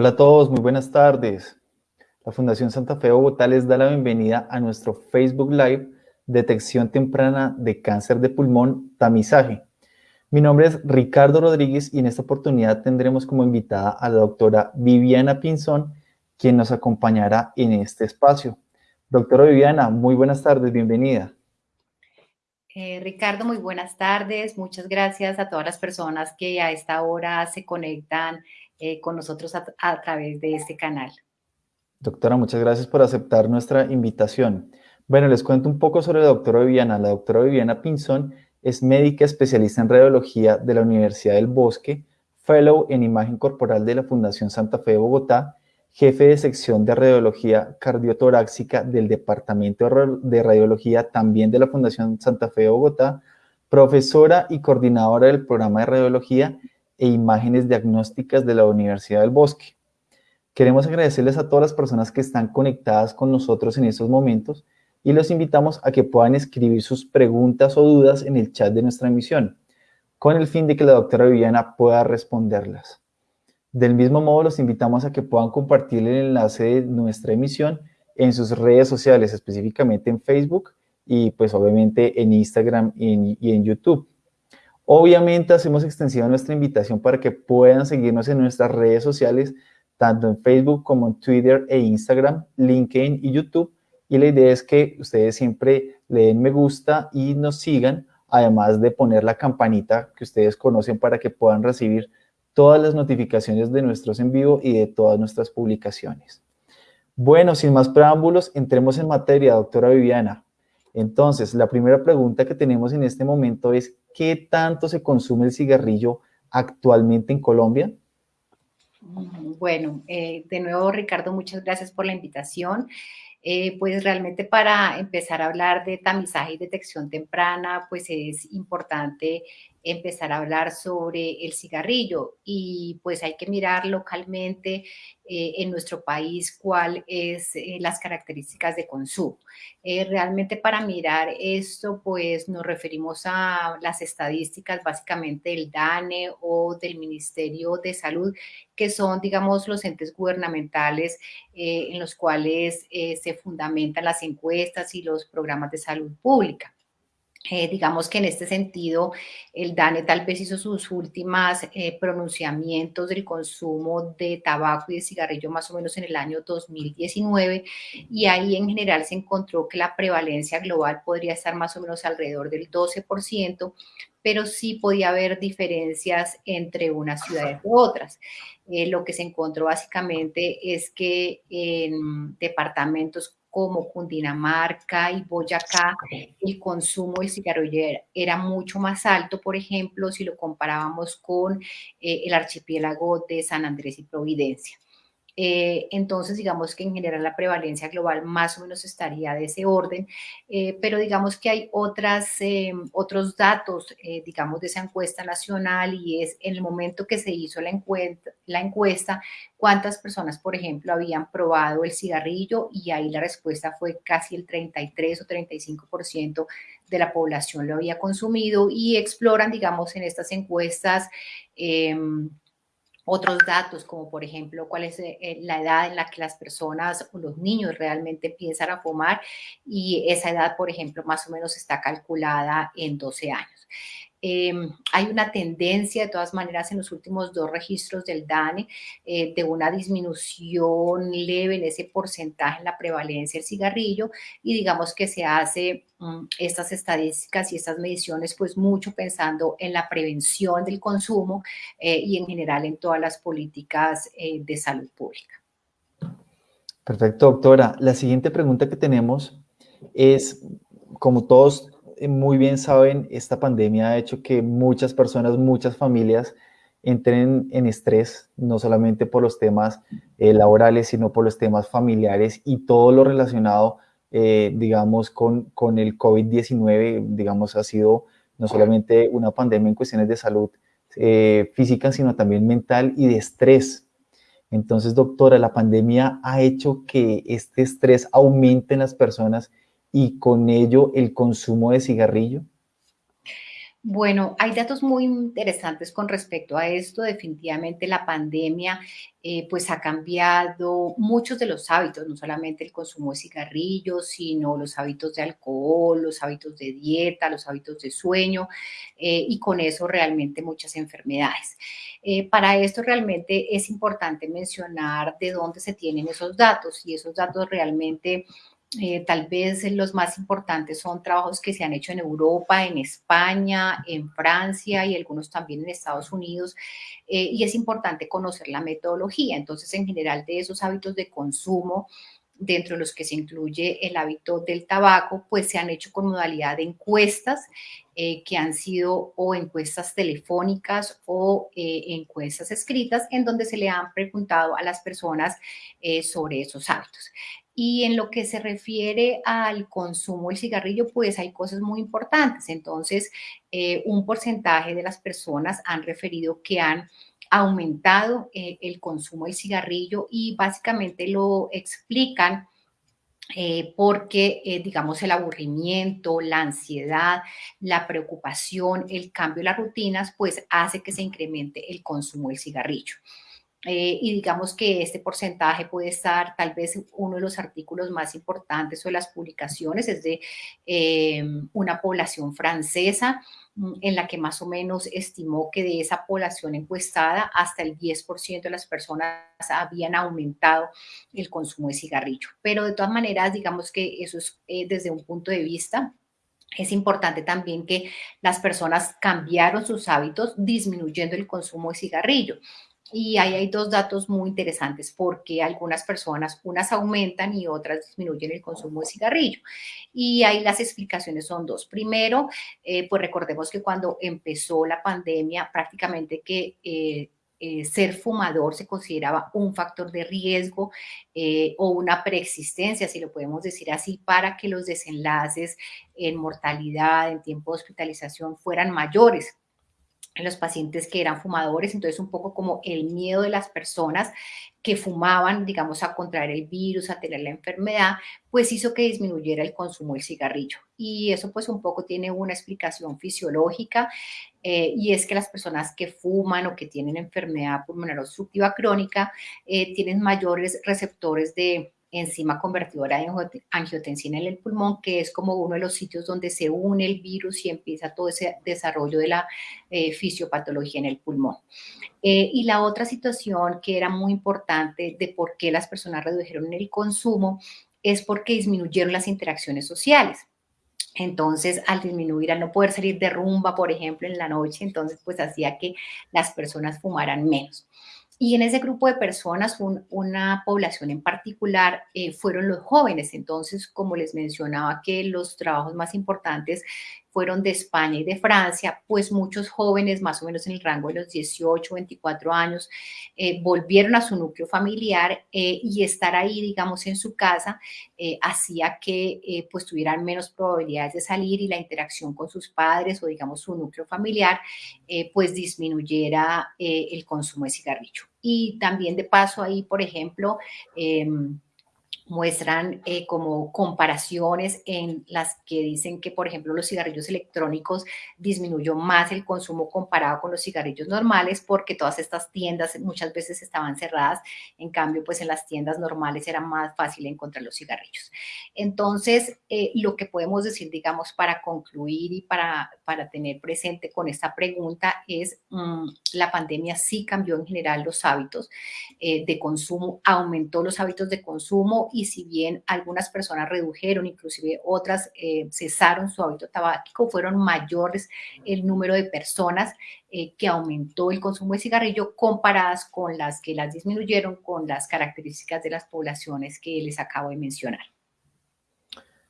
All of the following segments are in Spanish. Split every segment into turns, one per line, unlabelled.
Hola a todos, muy buenas tardes. La Fundación Santa Fe Bogotá les da la bienvenida a nuestro Facebook Live Detección Temprana de Cáncer de Pulmón, Tamizaje. Mi nombre es Ricardo Rodríguez y en esta oportunidad tendremos como invitada a la doctora Viviana Pinzón, quien nos acompañará en este espacio. Doctora Viviana, muy buenas tardes, bienvenida.
Eh, Ricardo, muy buenas tardes. Muchas gracias a todas las personas que a esta hora se conectan eh, con nosotros a, través de este canal.
Doctora, muchas gracias por aceptar nuestra invitación. Bueno, les cuento un poco sobre la doctora Viviana. La doctora Viviana Pinzón es médica especialista en radiología de la Universidad del Bosque, fellow en imagen corporal de la Fundación Santa Fe de Bogotá, jefe de sección de radiología cardiotoráxica del Departamento de Radiología también de la Fundación Santa Fe de Bogotá, profesora y coordinadora del programa de radiología e imágenes diagnósticas de la Universidad del Bosque. Queremos agradecerles a todas las personas que están conectadas con nosotros en estos momentos y los invitamos a que puedan escribir sus preguntas o dudas en el chat de nuestra emisión, con el fin de que la doctora Viviana pueda responderlas. Del mismo modo, los invitamos a que puedan compartir el enlace de nuestra emisión en sus redes sociales, específicamente en Facebook y pues obviamente en Instagram y en YouTube. Obviamente hacemos extensiva nuestra invitación para que puedan seguirnos en nuestras redes sociales, tanto en Facebook como en Twitter e Instagram, LinkedIn y YouTube. Y la idea es que ustedes siempre le den me gusta y nos sigan, además de poner la campanita que ustedes conocen para que puedan recibir todas las notificaciones de nuestros en vivo y de todas nuestras publicaciones. Bueno, sin más preámbulos, entremos en materia, doctora Viviana. Entonces, la primera pregunta que tenemos en este momento es, ¿qué tanto se consume el cigarrillo actualmente en Colombia?
Bueno, eh, de nuevo, Ricardo, muchas gracias por la invitación. Eh, pues realmente para empezar a hablar de tamizaje y detección temprana, pues es importante empezar a hablar sobre el cigarrillo y pues hay que mirar localmente eh, en nuestro país cuáles es eh, las características de consumo. Eh, realmente para mirar esto pues nos referimos a las estadísticas básicamente del DANE o del Ministerio de Salud que son digamos los entes gubernamentales en los cuales se fundamentan las encuestas y los programas de salud pública. Eh, digamos que en este sentido, el DANE tal vez hizo sus últimas eh, pronunciamientos del consumo de tabaco y de cigarrillo más o menos en el año 2019 y ahí en general se encontró que la prevalencia global podría estar más o menos alrededor del 12%, pero sí podía haber diferencias entre unas ciudades u otras. Eh, lo que se encontró básicamente es que en departamentos como Cundinamarca y Boyacá, el consumo de cigarrillo era mucho más alto, por ejemplo, si lo comparábamos con eh, el archipiélago de San Andrés y Providencia. Eh, entonces, digamos que en general la prevalencia global más o menos estaría de ese orden, eh, pero digamos que hay otras, eh, otros datos, digamos, de esa encuesta nacional y es en el momento que se hizo la encuesta, la encuesta, cuántas personas, por ejemplo, habían probado el cigarrillo y ahí la respuesta fue casi el 33 o 35% de la población lo había consumido y exploran, digamos, en estas encuestas em, otros datos, como por ejemplo cuál es eh, la edad en la que las personas o los niños realmente empiezan a fumar y esa edad, por ejemplo, más o menos está calculada en 12 años. Em, hay una tendencia, de todas maneras, en los últimos dos registros del DANE, eh, de una disminución leve en ese porcentaje en la prevalencia del cigarrillo y digamos que se hace mm, estas estadísticas y estas mediciones pues mucho pensando en la prevención del consumo eh, y en general en todas las políticas eh, de salud pública.
Perfecto, doctora. La siguiente pregunta que tenemos es, como todos muy bien saben, esta pandemia ha hecho que muchas personas, muchas familias entren en estrés, no solamente por los temas eh, laborales, sino por los temas familiares y todo lo relacionado, eh, digamos, con, con el COVID-19, digamos, ha sido no solamente una pandemia en cuestiones de salud eh, física, sino también mental y de estrés. Entonces, doctora, la pandemia ha hecho que este estrés aumente en las personas y con ello el consumo de cigarrillo?
Bueno, hay datos muy interesantes con respecto a esto. Definitivamente la pandemia eh, pues ha cambiado muchos de los hábitos, no solamente el consumo de cigarrillos, sino los hábitos de alcohol, los hábitos de dieta, los hábitos de sueño eh, y con eso realmente muchas enfermedades. Eh, para esto realmente es importante mencionar de dónde se tienen esos datos y esos datos realmente eh, tal vez los más importantes son trabajos que se han hecho en Europa, en España, en Francia y algunos también en Estados Unidos. Eh, y es importante conocer la metodología. Entonces, en general, de esos hábitos de consumo, dentro de los que se incluye el hábito del tabaco, pues se han hecho con modalidad de encuestas eh, que han sido o encuestas telefónicas o encuestas escritas en donde se le han preguntado a las personas sobre esos hábitos. Y en lo que se refiere al consumo del cigarrillo, pues hay cosas muy importantes. Entonces, eh, un porcentaje de las personas han referido que han aumentado eh, el consumo del cigarrillo y básicamente lo explican eh, porque, digamos, el aburrimiento, la ansiedad, la preocupación, el cambio de las rutinas, pues hace que se incremente el consumo del cigarrillo. Eh, y digamos que este porcentaje puede estar, tal vez uno de los artículos más importantes o de las publicaciones es de eh, una población francesa mm, en la que más o menos estimó que de esa población encuestada hasta el 10% de las personas habían aumentado el consumo de cigarrillo. Pero de todas maneras, digamos que eso es eh, desde un punto de vista es importante también que las personas cambiaron sus hábitos disminuyendo el consumo de cigarrillo. Y ahí hay dos datos muy interesantes porque algunas personas, unas aumentan y otras disminuyen el consumo de cigarrillo. Y ahí las explicaciones son dos. Primero, eh, pues recordemos que cuando empezó la pandemia, prácticamente que eh, eh, ser fumador se consideraba un factor de riesgo o una preexistencia, si lo podemos decir así, para que los desenlaces en mortalidad, en tiempo de hospitalización fueran mayores en los pacientes que eran fumadores, entonces un poco como el miedo de las personas que fumaban, digamos, a contraer el virus, a tener la enfermedad, pues hizo que disminuyera el consumo del cigarrillo. Y eso pues un poco tiene una explicación fisiológica eh, y es que las personas que fuman o que tienen enfermedad pulmonar obstructiva crónica eh, tienen mayores receptores de enzima convertidora de angiotensina en el pulmón, que es como uno de los sitios donde se une el virus y empieza todo ese desarrollo de la eh, fisiopatología en el pulmón. Eh, y la otra situación que era muy importante de por qué las personas redujeron el consumo es porque disminuyeron las interacciones sociales. Entonces, al disminuir, al no poder salir de rumba, por ejemplo, en la noche, entonces pues hacía que las personas fumaran menos. Y en ese grupo de personas, una población en particular, eh, fueron los jóvenes. Entonces, como les mencionaba que los trabajos más importantes fueron de España y de Francia, pues muchos jóvenes, más o menos en el rango de los 18, 24 años, eh, volvieron a su núcleo familiar eh, y estar ahí, digamos, en su casa, hacía que pues tuvieran menos probabilidades de salir y la interacción con sus padres o, digamos, su núcleo familiar, pues disminuyera el consumo de cigarrillo. Y también de paso ahí, por ejemplo, em, muestran eh, como comparaciones en las que dicen que, por ejemplo, los cigarrillos electrónicos disminuyó más el consumo comparado con los cigarrillos normales porque todas estas tiendas muchas veces estaban cerradas, en cambio, pues en las tiendas normales era más fácil encontrar los cigarrillos. Entonces, eh, lo que podemos decir, digamos, para concluir y para, para tener presente con esta pregunta es, mm, la pandemia sí cambió en general los hábitos eh, de consumo, aumentó los hábitos de consumo y si bien algunas personas redujeron, inclusive otras eh, cesaron su hábito tabáquico, fueron mayores el número de personas eh, que aumentó el consumo de cigarrillo comparadas con las que las disminuyeron con las características de las poblaciones que les acabo de mencionar.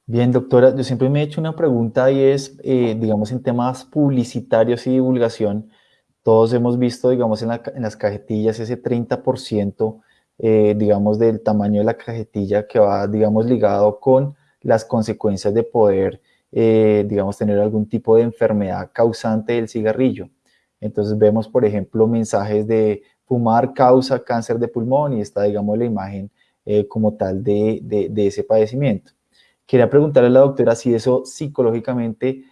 Bien, doctora, yo siempre me he hecho una pregunta y es, eh, digamos, en temas publicitarios y divulgación, todos hemos visto, digamos, en, en las cajetillas ese 30% eh, digamos, del tamaño de la cajetilla que va, digamos, ligado con las consecuencias de poder, eh, digamos, tener algún tipo de enfermedad causante del cigarrillo. Entonces vemos, por ejemplo, mensajes de fumar causa cáncer de pulmón y está, digamos, la imagen eh, como tal de, de, ese padecimiento. Quería preguntarle a la doctora si eso psicológicamente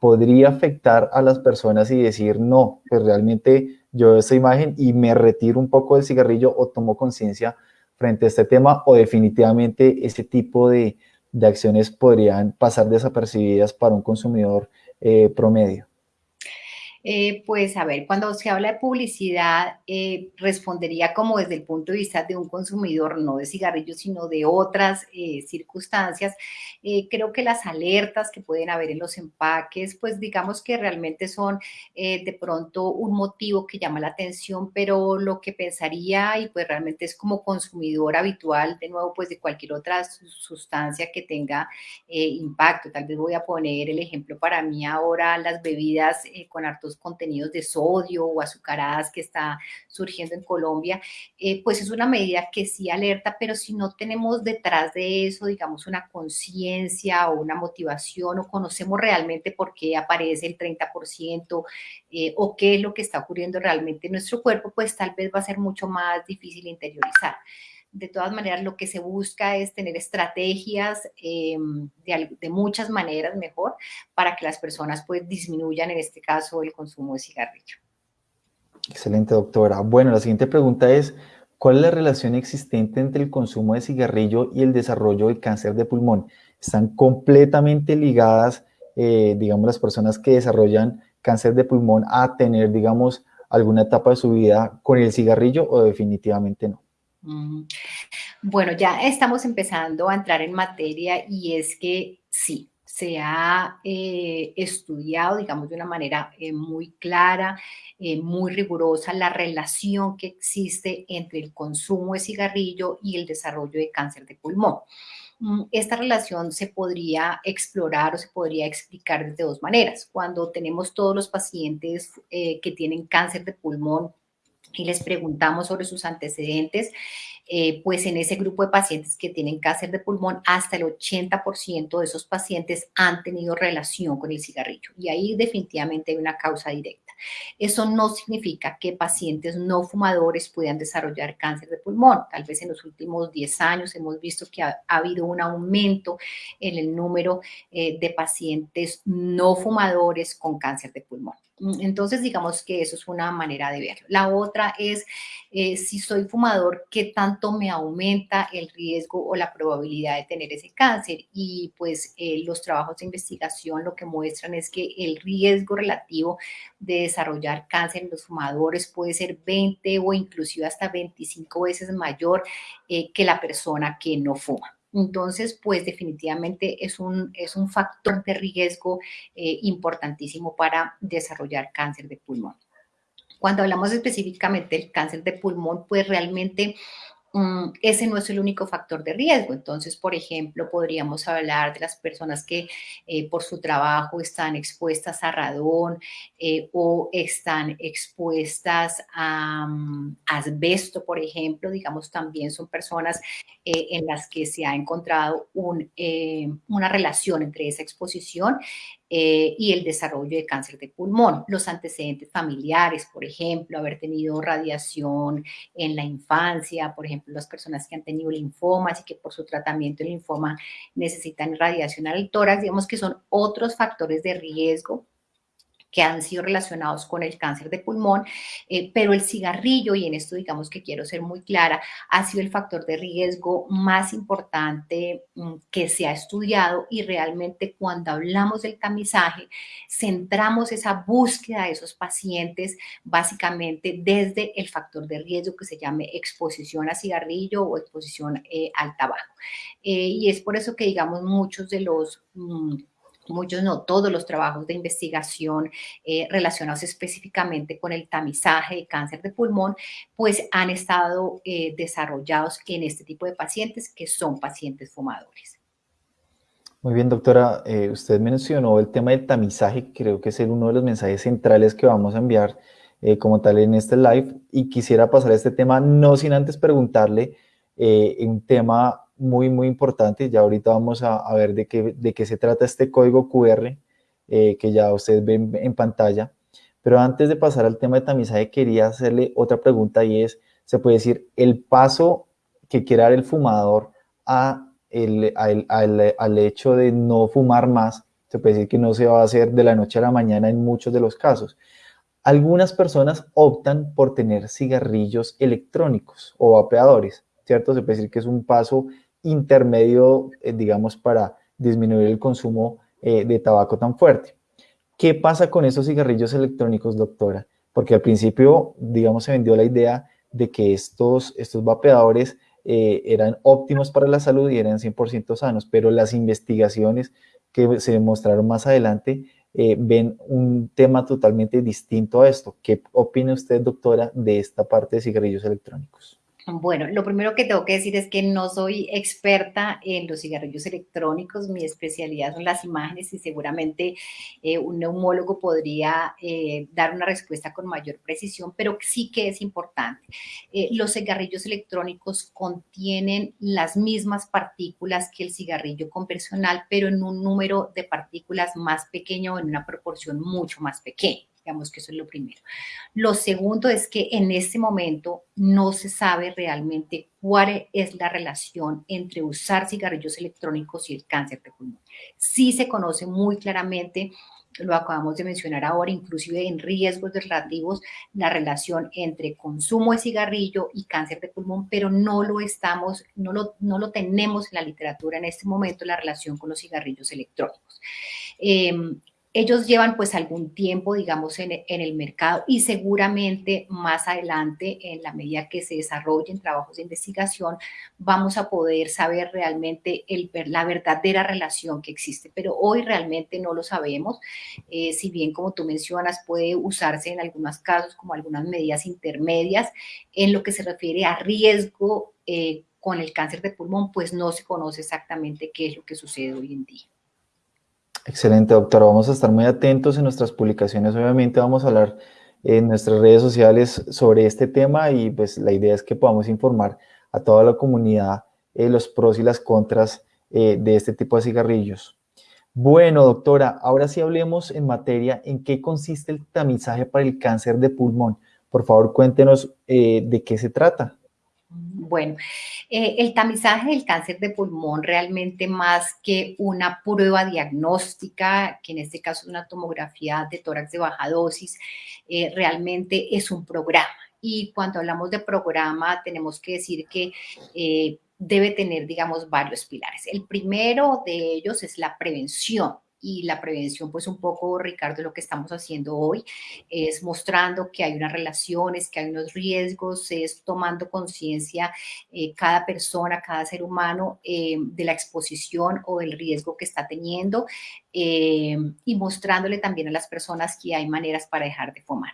podría afectar a las personas y decir, no, pues realmente yo esta imagen y me retiro un poco del cigarrillo o tomo conciencia frente a este tema o definitivamente ese tipo de, acciones podrían pasar desapercibidas para un consumidor eh, promedio?
Eh, pues a ver, cuando se habla de publicidad, eh, respondería como desde el punto de vista de un consumidor, no de cigarrillos, sino de otras eh, circunstancias. creo que las alertas que pueden haber en los empaques, pues digamos que realmente son de pronto un motivo que llama la atención, pero lo que pensaría y pues realmente es como consumidor habitual, de nuevo, pues de cualquier otra sustancia que tenga impacto. Tal vez voy a poner el ejemplo para mí ahora, las bebidas con hartos contenidos de sodio o azucaradas que está surgiendo en Colombia, eh, pues es una medida que sí alerta, pero si no tenemos detrás de eso, digamos, una conciencia o una motivación o conocemos realmente por qué aparece el 30% eh, o qué es lo que está ocurriendo realmente en nuestro cuerpo, pues tal vez va a ser mucho más difícil interiorizar de todas maneras lo que se busca es tener estrategias eh, de, muchas maneras mejor para que las personas pues disminuyan en este caso el consumo de cigarrillo.
Excelente, doctora. Bueno, la siguiente pregunta es, ¿cuál es la relación existente entre el consumo de cigarrillo y el desarrollo del cáncer de pulmón? ¿Están completamente ligadas, eh, digamos, las personas que desarrollan cáncer de pulmón a tener, digamos, alguna etapa de su vida con el cigarrillo o definitivamente no?
Bueno, ya estamos empezando a entrar en materia y es que sí, se ha eh, estudiado, digamos, de una manera eh, muy clara, eh, muy rigurosa, la relación que existe entre el consumo de cigarrillo y el desarrollo de cáncer de pulmón. Mm, esta relación se podría explorar o se podría explicar de dos maneras. Cuando tenemos todos los pacientes que tienen cáncer de pulmón y les preguntamos sobre sus antecedentes, eh, pues en ese grupo de pacientes que tienen cáncer de pulmón, hasta el 80% de esos pacientes han tenido relación con el cigarrillo y ahí definitivamente hay una causa directa. Eso no significa que pacientes no fumadores puedan desarrollar cáncer de pulmón. Tal vez en los últimos 10 años hemos visto que ha, habido un aumento en el número eh, de pacientes no fumadores con cáncer de pulmón. Mm, entonces, digamos que eso es una manera de verlo. La otra es, eh, si soy fumador, ¿qué tanto me aumenta el riesgo o la probabilidad de tener ese cáncer? Y pues eh, los trabajos de investigación lo que muestran es que el riesgo relativo de desarrollar cáncer en los fumadores puede ser 20 o inclusive hasta 25 veces mayor eh, que la persona que no fuma. Entonces, pues definitivamente es un, es un factor de riesgo eh, importantísimo para desarrollar cáncer de pulmón. Cuando hablamos específicamente del cáncer de pulmón, pues realmente Mm, ese no es el único factor de riesgo. Entonces, por ejemplo, podríamos hablar de las personas que eh, por su trabajo están expuestas a radón eh, o están expuestas a mm, asbesto, por ejemplo. Digamos, también son personas eh, en las que se ha encontrado una relación entre esa exposición eh, y el desarrollo de cáncer de pulmón. Los antecedentes familiares, por ejemplo, haber tenido radiación en la infancia, por ejemplo, las personas que han tenido linfomas y que por su tratamiento de linfoma necesitan radiación al tórax, digamos que son otros factores de riesgo que han sido relacionados con el cáncer de pulmón, eh, pero el cigarrillo, y en esto digamos que quiero ser muy clara, ha sido el factor de riesgo más importante mm, que se ha estudiado y realmente cuando hablamos del tamizaje, centramos esa búsqueda de esos pacientes básicamente desde el factor de riesgo que se llame exposición a cigarrillo o exposición eh, al tabaco. Eh, y es por eso que digamos muchos de los... Mm, muchos no todos los trabajos de investigación eh, relacionados específicamente con el tamizaje de cáncer de pulmón, pues han estado eh, desarrollados en este tipo de pacientes que son pacientes fumadores.
Muy bien, doctora. Eh, usted mencionó el tema del tamizaje, creo que es uno de los mensajes centrales que vamos a enviar como tal en este live. Y quisiera pasar a este tema, no sin antes preguntarle un tema muy, muy importante. Ya ahorita vamos a, ver de qué, de qué se trata este código QR eh, que ya ustedes ven en pantalla. Pero antes de pasar al tema de tamizaje, quería hacerle otra pregunta y es, se puede decir, el paso que quiere dar el fumador a el, al hecho de no fumar más Se puede decir que no se va a hacer de la noche a la mañana en muchos de los casos. Algunas personas optan por tener cigarrillos electrónicos o vapeadores, ¿cierto? Se puede decir que es un paso intermedio, eh, digamos, para disminuir el consumo eh, de tabaco tan fuerte. ¿Qué pasa con esos cigarrillos electrónicos, doctora? Porque al principio, digamos, se vendió la idea de que estos, estos vapeadores eh, eran óptimos para la salud y eran 100% sanos, pero las investigaciones que se demostraron más adelante ven un tema totalmente distinto a esto. ¿Qué opina usted, doctora, de esta parte de cigarrillos electrónicos?
Bueno, lo primero que tengo que decir es que no soy experta en los cigarrillos electrónicos, mi especialidad son las imágenes y seguramente eh, un neumólogo podría eh, dar una respuesta con mayor precisión, pero sí que es importante. Eh, los cigarrillos electrónicos contienen las mismas partículas que el cigarrillo convencional, pero en un número de partículas más pequeño, en una proporción mucho más pequeña. Digamos que eso es lo primero. Lo segundo es que en este momento no se sabe realmente cuál es la relación entre usar cigarrillos electrónicos y el cáncer de pulmón. Sí se conoce muy claramente lo acabamos de mencionar ahora, inclusive en riesgos relativos, la relación entre consumo de cigarrillo y cáncer de pulmón, pero no lo estamos, no lo, no lo tenemos en la literatura en este momento, la relación con los cigarrillos electrónicos. Eh, ellos llevan pues algún tiempo, digamos, en, el mercado y seguramente más adelante, en la medida que se desarrollen trabajos de investigación, vamos a poder saber realmente la verdadera relación que existe. Pero hoy realmente no lo sabemos. Eh, si bien, como tú mencionas, puede usarse en algunos casos como algunas medidas intermedias en lo que se refiere a riesgo eh, con el cáncer de pulmón, pues no se conoce exactamente qué es lo que sucede hoy en día.
Excelente, doctora. Vamos a estar muy atentos en nuestras publicaciones. Obviamente vamos a hablar en nuestras redes sociales sobre este tema y pues la idea es que podamos informar a toda la comunidad eh, los pros y las contras eh, de este tipo de cigarrillos. Bueno, doctora, ahora sí hablemos en materia en qué consiste el tamizaje para el cáncer de pulmón. Por favor, cuéntenos eh, de qué se trata.
Bueno, eh, el tamizaje del cáncer de pulmón realmente más que una prueba diagnóstica, que en este caso es una tomografía de tórax de baja dosis, eh, realmente es un programa. Y cuando hablamos de programa, tenemos que decir que eh, debe tener, digamos, varios pilares. El primero de ellos es la prevención y la prevención, pues un poco, Ricardo, lo que estamos haciendo hoy es mostrando que hay unas relaciones, que hay unos riesgos, es tomando conciencia eh, cada persona, cada ser humano eh, de la exposición o del riesgo que está teniendo eh, y mostrándole también a las personas que hay maneras para dejar de fumar.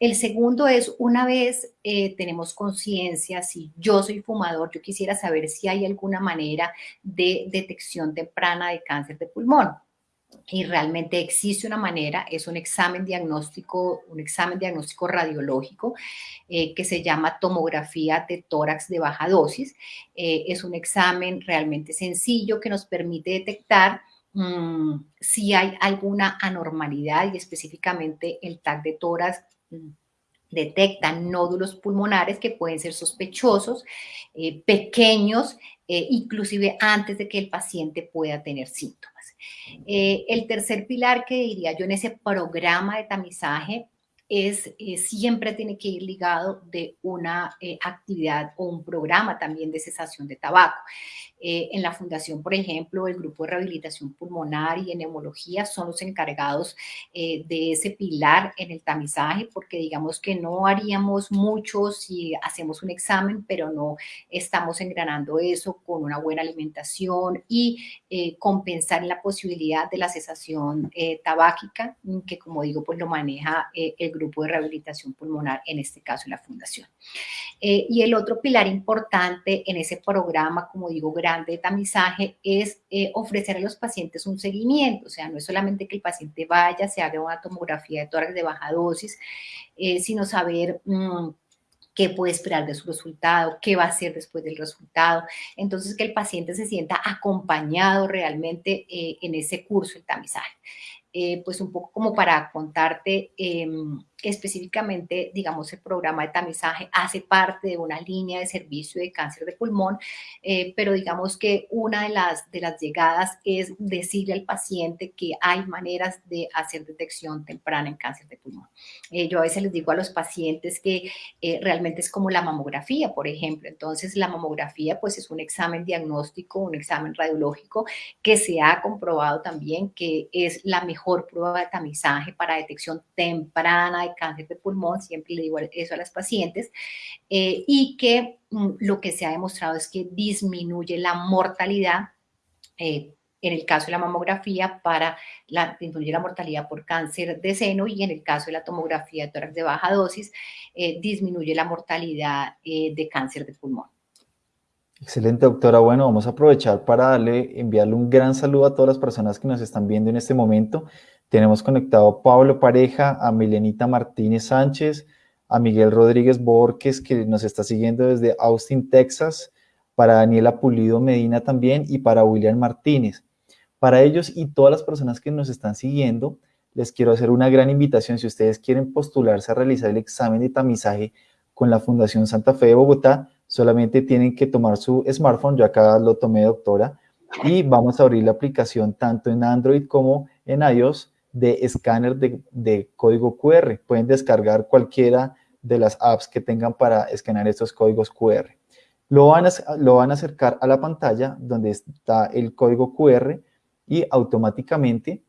El segundo es, una vez tenemos conciencia, si yo soy fumador, yo quisiera saber si hay alguna manera de detección temprana de cáncer de pulmón y realmente existe una manera, es un examen diagnóstico, un examen diagnóstico radiológico eh, que se llama tomografía de tórax de baja dosis. Eh, es un examen realmente sencillo que nos permite detectar mm, si hay alguna anormalidad y específicamente el TAC de tórax mm, detecta nódulos pulmonares que pueden ser sospechosos, eh, pequeños, inclusive antes de que el paciente pueda tener síntomas. Eh, el tercer pilar que diría yo en ese programa de tamizaje es, eh, siempre tiene que ir ligado de una eh, actividad o un programa también de cesación de tabaco. Eh, en la fundación, por ejemplo, el grupo de rehabilitación pulmonar y en neumología son los encargados de ese pilar en el tamizaje, porque digamos que no haríamos mucho si hacemos un examen, pero no estamos engranando eso con una buena alimentación y compensar la posibilidad de la cesación tabáquica, que como digo, pues lo maneja el grupo de rehabilitación pulmonar, en este caso la fundación. Eh, y el otro pilar importante en ese programa, como digo, grande de tamizaje, es eh, ofrecer a los pacientes un seguimiento, o sea, no es solamente que el paciente vaya, se haga una tomografía de tórax de baja dosis, eh, sino saber... Mm, qué puede esperar de su resultado, qué va a hacer después del resultado. Entonces, que el paciente se sienta acompañado realmente en ese curso, el tamizaje. Pues un poco como para contarte, em, específicamente, digamos, el programa de tamizaje hace parte de una línea de servicio de cáncer de pulmón, eh, pero digamos que una de las, de las llegadas es decirle al paciente que hay maneras de hacer detección temprana en cáncer de pulmón. Eh, yo a veces les digo a los pacientes que eh, realmente es como la mamografía, por ejemplo. Entonces, la mamografía pues es un examen diagnóstico, un examen radiológico que se ha comprobado también que es la mejor prueba de tamizaje para detección temprana de cáncer de pulmón, siempre le digo eso a las pacientes, eh, y que mm, lo que se ha demostrado es que disminuye la mortalidad eh, en el caso de la mamografía para disminuye la mortalidad por cáncer de seno y en el caso de la tomografía de tórax de baja dosis eh, disminuye la mortalidad de cáncer de pulmón.
Excelente, doctora. Bueno, vamos a aprovechar para darle, enviarle un gran saludo a todas las personas que nos están viendo en este momento. Tenemos conectado a Pablo Pareja, a Milenita Martínez Sánchez, a Miguel Rodríguez Borges, que nos está siguiendo desde Austin, Texas, para Daniela Pulido Medina también y para William Martínez. Para ellos y todas las personas que nos están siguiendo, les quiero hacer una gran invitación. Si ustedes quieren postularse a realizar el examen de tamizaje con la Fundación Santa Fe de Bogotá, solamente tienen que tomar su smartphone, yo acá lo tomé doctora, y vamos a abrir la aplicación tanto en Android como en iOS de escáner de, código QR. Pueden descargar cualquiera de las apps que tengan para escanear estos códigos QR. Lo van, a, lo van a acercar a la pantalla donde está el código QR y automáticamente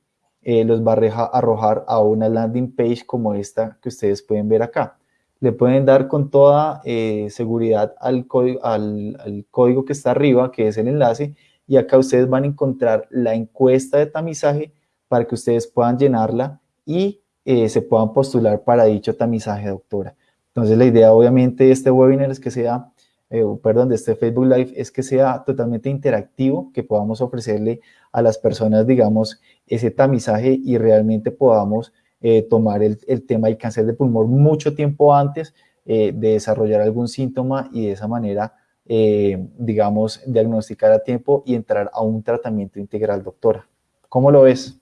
eh, los va a arrojar a una landing page como esta que ustedes pueden ver acá. Le pueden dar con toda eh, seguridad al código, al código que está arriba, que es el enlace, y acá ustedes van a encontrar la encuesta de tamizaje para que ustedes puedan llenarla y eh, se puedan postular para dicho tamizaje, doctora. Entonces, la idea obviamente de este webinar es que sea, eh, perdón, de este Facebook Live es que sea totalmente interactivo, que podamos ofrecerle a las personas, digamos, ese tamizaje y realmente podamos eh, tomar el, el, tema del cáncer de pulmón mucho tiempo antes de desarrollar algún síntoma y de esa manera, digamos, diagnosticar a tiempo y entrar a un tratamiento integral, doctora. ¿Cómo lo ves?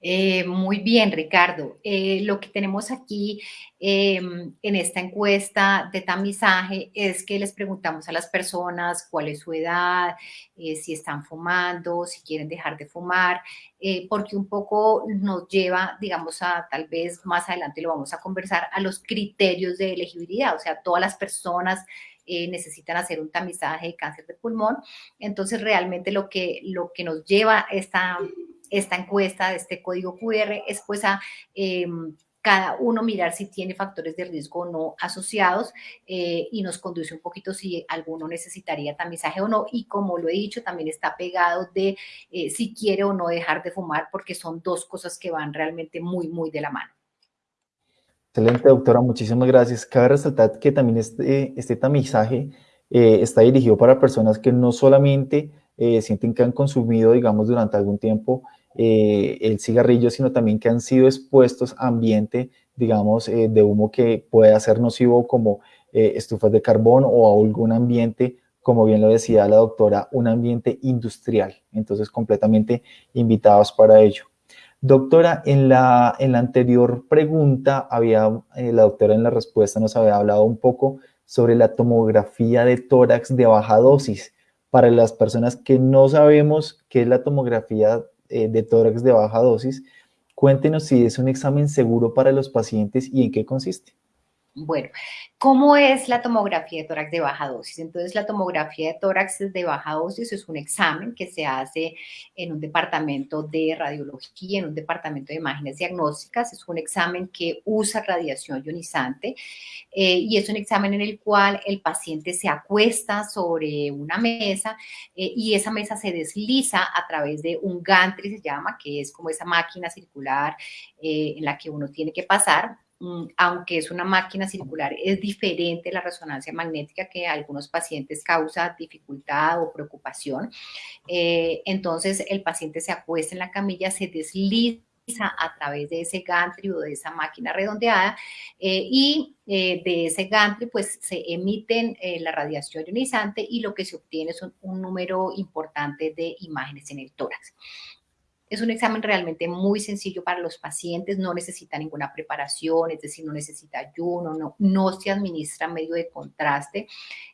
Eh, muy bien, Ricardo. Eh, lo que tenemos aquí em, en esta encuesta de tamizaje es que les preguntamos a las personas cuál es su edad, eh, si están fumando, si quieren dejar de fumar, porque un poco nos lleva, digamos, a tal vez más adelante lo vamos a conversar, a los criterios de elegibilidad, o sea, todas las personas necesitan hacer un tamizaje de cáncer de pulmón. Entonces, realmente lo que, lo que nos lleva esta, esta encuesta de este código QR es pues a em, cada uno mirar si tiene factores de riesgo o no asociados eh, y nos conduce un poquito si alguno necesitaría tamizaje o no. Y como lo he dicho, también está pegado de eh, si quiere o no dejar de fumar porque son dos cosas que van realmente muy, muy de la mano.
Excelente, doctora. Muchísimas gracias. Cabe resaltar que también este, este tamizaje eh, está dirigido para personas que no solamente sienten que han consumido, digamos, durante algún tiempo eh, el cigarrillo, sino también que han sido expuestos a ambiente, digamos, eh, de humo que puede ser nocivo como eh, estufas de carbón o algún ambiente, como bien lo decía la doctora, un ambiente industrial. Entonces, completamente invitados para ello. Doctora, en la, en la anterior pregunta, había, la doctora en la respuesta nos había hablado un poco sobre la tomografía de tórax de baja dosis. Para las personas que no sabemos qué es la tomografía eh, de tórax de baja dosis. Cuéntenos si es un examen seguro para los pacientes y en qué consiste.
Bueno, ¿cómo es la tomografía de tórax de baja dosis? Entonces, la tomografía de tórax de baja dosis es un examen que se hace en un departamento de radiología, en un departamento de imágenes diagnósticas. Es un examen que usa radiación ionizante eh, y es un examen en el cual el paciente se acuesta sobre una mesa eh, y esa mesa se desliza a través de un gantry, se llama, que es como esa máquina circular eh, en la que uno tiene que pasar aunque es una máquina circular, es diferente la resonancia magnética que a algunos pacientes causa dificultad o preocupación. Eh, entonces, el paciente se acuesta en la camilla, se desliza a través de ese gantry o de esa máquina redondeada eh, y eh, de ese gantry pues se emiten la radiación ionizante y lo que se obtiene es un número importante de imágenes en el tórax. Es un examen realmente muy sencillo para los pacientes, no necesita ninguna preparación, es decir, no necesita ayuno, no, no se administra medio de contraste.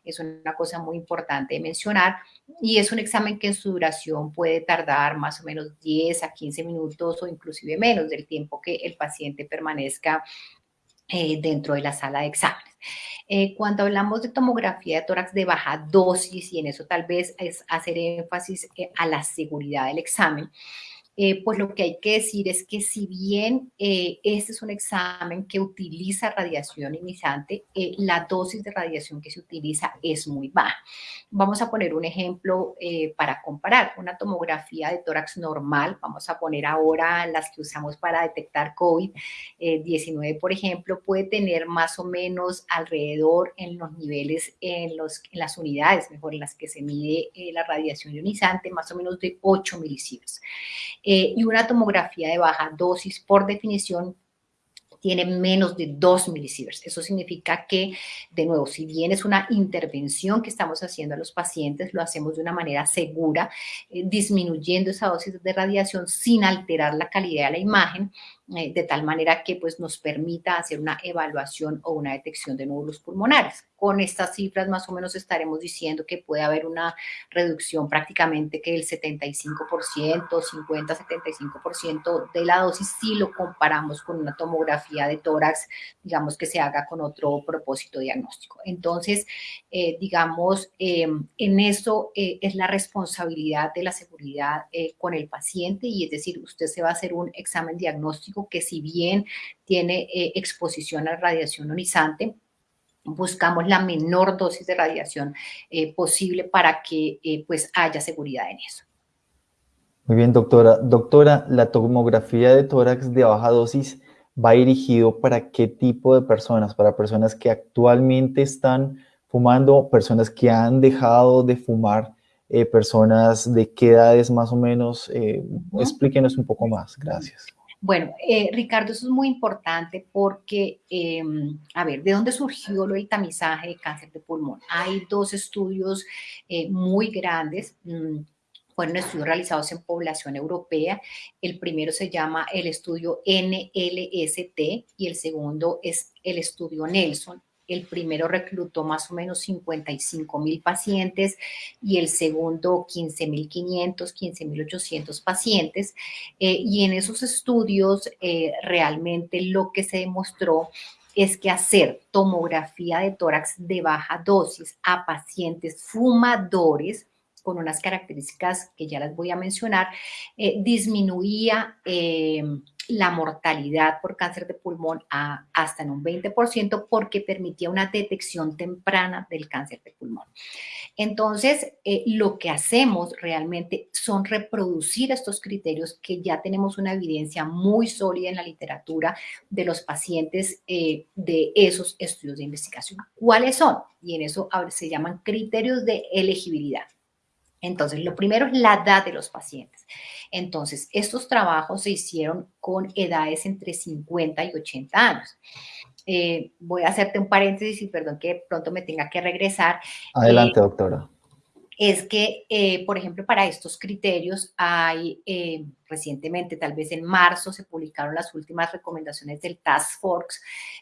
Es una cosa muy importante de mencionar y es un examen que en su duración puede tardar más o menos 10 a 15 minutos o inclusive menos del tiempo que el paciente permanezca eh, dentro de la sala de exámenes. Eh, cuando hablamos de tomografía de tórax de baja dosis, y en eso tal vez es hacer énfasis eh, a la seguridad del examen, eh, pues lo que hay que decir es que si bien eh, este es un examen que utiliza radiación ionizante, eh, la dosis de radiación que se utiliza es muy baja. Vamos a poner un ejemplo para comparar. Una tomografía de tórax normal, vamos a poner ahora las que usamos para detectar COVID-19, por ejemplo, puede tener más o menos alrededor en los niveles, en, los, en las unidades, mejor en las que se mide la radiación ionizante, más o menos de 8 milisieverts. Eh, y una tomografía de baja dosis, por definición, tiene menos de 2 milisieverts. Eso significa que, de nuevo, si bien es una intervención que estamos haciendo a los pacientes, lo hacemos de una manera segura, eh, disminuyendo esa dosis de radiación sin alterar la calidad de la imagen, eh, de tal manera que pues, nos permita hacer una evaluación o una detección de nódulos pulmonares. Con estas cifras más o menos estaremos diciendo que puede haber una reducción prácticamente que del 75%, 50-75% de la dosis si lo comparamos con una tomografía de tórax, digamos que se haga con otro propósito diagnóstico. Entonces, eh, digamos, eh, en eso es la responsabilidad de la seguridad con el paciente y es decir, usted se va a hacer un examen diagnóstico que si bien tiene eh, exposición a radiación ionizante, buscamos la menor dosis de radiación eh, posible para que eh, pues haya seguridad en eso.
Muy bien, doctora. Doctora, la tomografía de tórax de baja dosis va dirigido para qué tipo de personas? Para personas que actualmente están fumando, personas que han dejado de fumar, personas de qué edades más o menos. Explíquenos un poco más. Gracias.
Bueno, eh, Ricardo, eso es muy importante porque, em, a ver, ¿de dónde surgió lo del tamizaje de cáncer de pulmón? Hay dos estudios eh, muy grandes. Mm, fueron estudios realizados en población europea. El primero se llama el estudio NLST y el segundo es el estudio Nelson. El primero reclutó más o menos 55 mil pacientes y el segundo 15 mil 500, 15 mil 800 pacientes. Eh, y en esos estudios eh, realmente lo que se demostró es que hacer tomografía de tórax de baja dosis a pacientes fumadores con unas características que ya las voy a mencionar, eh, disminuía la mortalidad por cáncer de pulmón hasta en un 20% porque permitía una detección temprana del cáncer de pulmón. Entonces, eh, lo que hacemos realmente son reproducir estos criterios que ya tenemos una evidencia muy sólida en la literatura de los pacientes eh, de esos estudios de investigación. ¿Cuáles son? Y en eso se llaman criterios de elegibilidad. Entonces, lo primero es la edad de los pacientes. Entonces, estos trabajos se hicieron con edades entre 50 y 80 años. Eh, voy a hacerte un paréntesis y perdón que pronto me tenga que regresar.
Adelante, eh, doctora
es que, eh, por ejemplo, para estos criterios hay eh, recientemente, tal vez en marzo, se publicaron las últimas recomendaciones del Task Force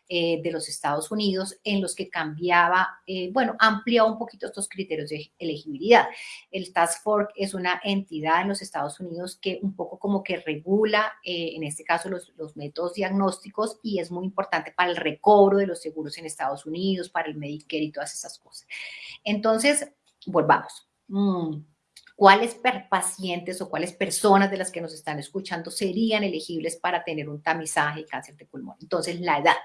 eh, de los Estados Unidos en los que cambiaba, bueno, ampliaba un poquito estos criterios de elegibilidad. El Task Force es una entidad en los Estados Unidos que un poco como que regula, en este caso, los, los métodos diagnósticos y es muy importante para el recobro de los seguros en Estados Unidos, para el Medicare y todas esas cosas. Entonces, volvamos. Mm, ¿Cuáles pacientes o cuáles personas de las que nos están escuchando serían elegibles para tener un tamizaje de cáncer de pulmón? Entonces, la edad,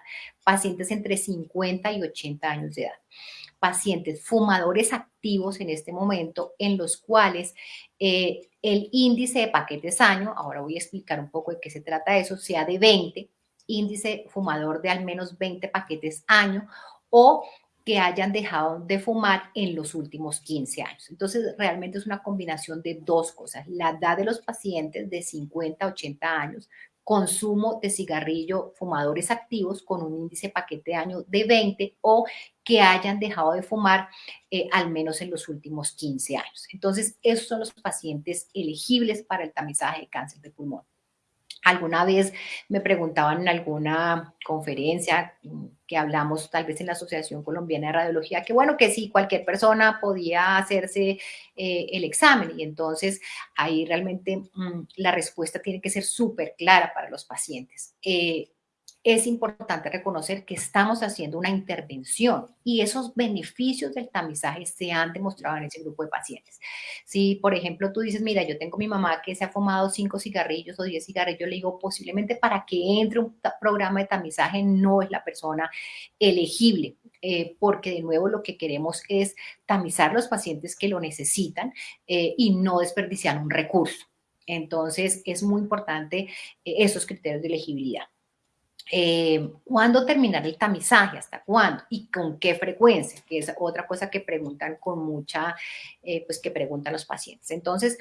pacientes entre 50 y 80 años de edad, pacientes fumadores activos en este momento, en los cuales eh, el índice de paquetes año, ahora voy a explicar un poco de qué se trata eso, sea de 20, índice fumador de al menos 20 paquetes año o que hayan dejado de fumar en los últimos 15 años. Entonces, realmente es una combinación de dos cosas. La edad de los pacientes de 50 a 80 años, consumo de cigarrillo, fumadores activos con un índice paquete de año de 20 o que hayan dejado de fumar eh, al menos en los últimos 15 años. Entonces, esos son los pacientes elegibles para el tamizaje de cáncer de pulmón. Alguna vez me preguntaban en alguna conferencia que hablamos tal vez en la Asociación Colombiana de Radiología, que bueno, que sí, cualquier persona podía hacerse eh, el examen y entonces ahí realmente mm, la respuesta tiene que ser súper clara para los pacientes. Eh, es importante reconocer que estamos haciendo una intervención y esos beneficios del tamizaje se han demostrado en ese grupo de pacientes. Si, por ejemplo, tú dices, mira, yo tengo mi mamá que se ha fumado cinco cigarrillos o diez cigarrillos, yo le digo, posiblemente para que entre un programa de tamizaje no es la persona elegible. Eh, porque de nuevo lo que queremos es tamizar los pacientes que lo necesitan eh, y no desperdiciar un recurso. Entonces, es muy importante eh, esos criterios de elegibilidad. Eh, ¿Cuándo terminar el tamizaje? ¿Hasta cuándo? ¿Y con qué frecuencia? Que es otra cosa que preguntan con mucha, eh, pues que preguntan los pacientes. Entonces,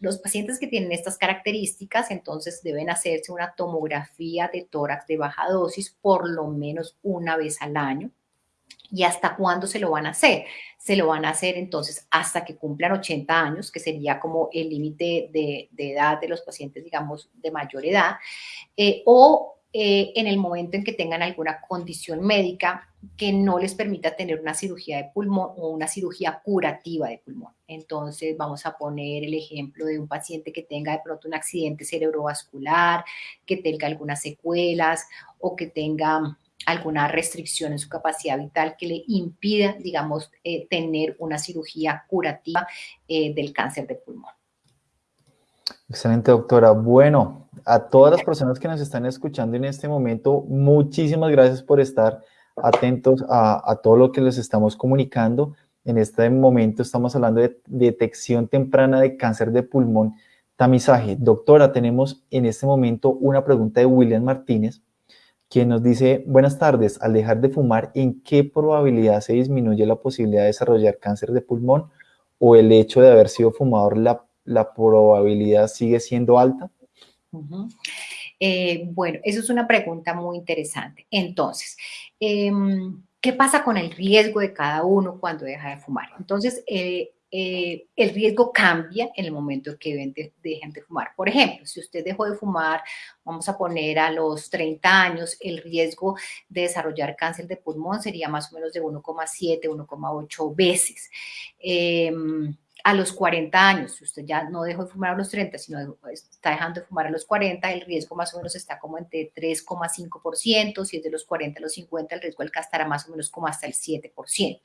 los pacientes que tienen estas características, entonces deben hacerse una tomografía de tórax de baja dosis por lo menos una vez al año. ¿Y hasta cuándo se lo van a hacer? Se lo van a hacer entonces hasta que cumplan 80 años, que sería como el límite de, edad de los pacientes, digamos, de mayor edad, eh, o eh, en el momento en que tengan alguna condición médica que no les permita tener una cirugía de pulmón o una cirugía curativa de pulmón. Entonces, vamos a poner el ejemplo de un paciente que tenga de pronto un accidente cerebrovascular, que tenga algunas secuelas o que tenga alguna restricción en su capacidad vital que le impida, digamos, eh, tener una cirugía curativa eh, del cáncer de pulmón.
Excelente, doctora. Bueno, a todas las personas que nos están escuchando en este momento, muchísimas gracias por estar atentos a, todo lo que les estamos comunicando. En este momento estamos hablando de detección temprana de cáncer de pulmón, tamizaje. Doctora, tenemos en este momento una pregunta de William Martínez, quien nos dice, buenas tardes, al dejar de fumar, ¿en qué probabilidad se disminuye la posibilidad de desarrollar cáncer de pulmón o el hecho de haber sido fumador la la probabilidad sigue siendo alta?
Eh, bueno, eso es una pregunta muy interesante. Entonces, em, ¿qué pasa con el riesgo de cada uno cuando deja de fumar? Entonces, eh, eh, el riesgo cambia en el momento que dejen de fumar. Por ejemplo, si usted dejó de fumar, vamos a poner a los 30 años, el riesgo de desarrollar cáncer de pulmón sería más o menos de 1,7, 1,8 veces. Em, a los 40 años, si usted ya no dejó de fumar a los 30, sino está dejando de fumar a los 40, el riesgo más o menos está como entre 3,5%, si es de los 40 a los 50, el riesgo estará más o menos como hasta el 7%.